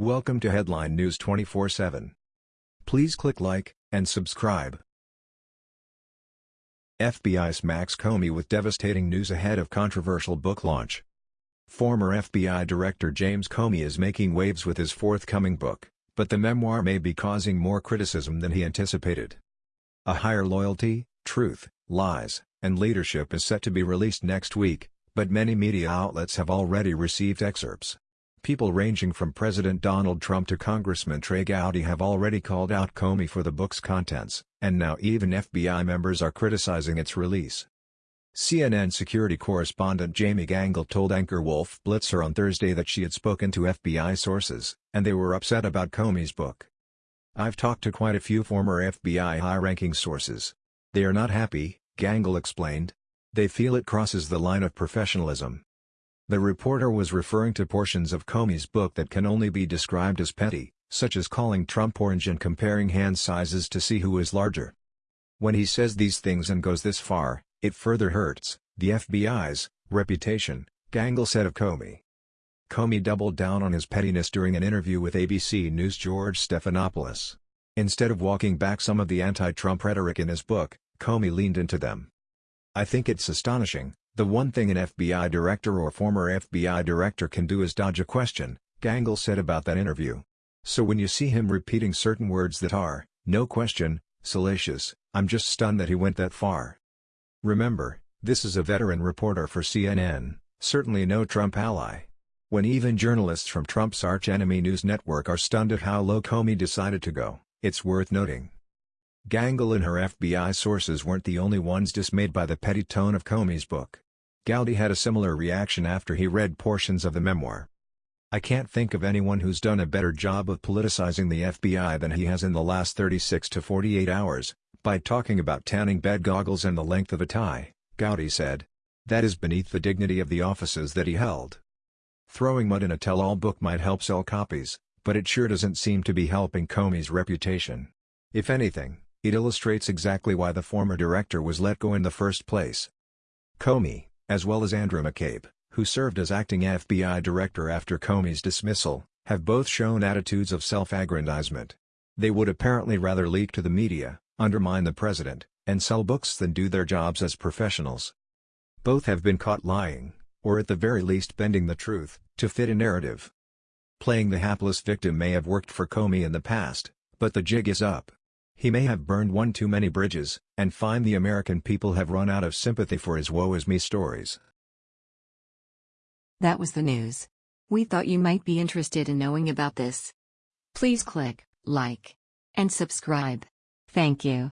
Welcome to Headline News 24/7. Please click like and subscribe. FBI's Max Comey with devastating news ahead of controversial book launch. Former FBI Director James Comey is making waves with his forthcoming book, but the memoir may be causing more criticism than he anticipated. A Higher Loyalty, Truth, Lies, and Leadership is set to be released next week, but many media outlets have already received excerpts. People ranging from President Donald Trump to Congressman Trey Gowdy have already called out Comey for the book's contents, and now even FBI members are criticizing its release. CNN security correspondent Jamie Gangel told anchor Wolf Blitzer on Thursday that she had spoken to FBI sources, and they were upset about Comey's book. I've talked to quite a few former FBI high-ranking sources. They are not happy, Gangel explained. They feel it crosses the line of professionalism. The reporter was referring to portions of Comey's book that can only be described as petty, such as calling Trump orange and comparing hand sizes to see who is larger. When he says these things and goes this far, it further hurts the FBI's reputation, Gangel said of Comey. Comey doubled down on his pettiness during an interview with ABC News' George Stephanopoulos. Instead of walking back some of the anti-Trump rhetoric in his book, Comey leaned into them. I think it's astonishing, the one thing an FBI director or former FBI director can do is dodge a question, Gangel said about that interview. So when you see him repeating certain words that are, no question, salacious, I'm just stunned that he went that far. Remember, this is a veteran reporter for CNN, certainly no Trump ally. When even journalists from Trump's arch-enemy News Network are stunned at how low Comey decided to go, it's worth noting. Gangel and her FBI sources weren't the only ones dismayed by the petty tone of Comey's book. Gowdy had a similar reaction after he read portions of the memoir. I can't think of anyone who's done a better job of politicizing the FBI than he has in the last 36 to 48 hours, by talking about tanning bed goggles and the length of a tie, Gowdy said. That is beneath the dignity of the offices that he held. Throwing mud in a tell-all book might help sell copies, but it sure doesn't seem to be helping Comey's reputation. If anything, it illustrates exactly why the former director was let go in the first place. Comey, as well as Andrew McCabe, who served as acting FBI director after Comey's dismissal, have both shown attitudes of self-aggrandizement. They would apparently rather leak to the media, undermine the president, and sell books than do their jobs as professionals. Both have been caught lying, or at the very least bending the truth, to fit a narrative. Playing the hapless victim may have worked for Comey in the past, but the jig is up. He may have burned one too many bridges, and find the American people have run out of sympathy for his woe-is-me stories. That was the news. We thought you might be interested in knowing about this. Please click like and subscribe. Thank you.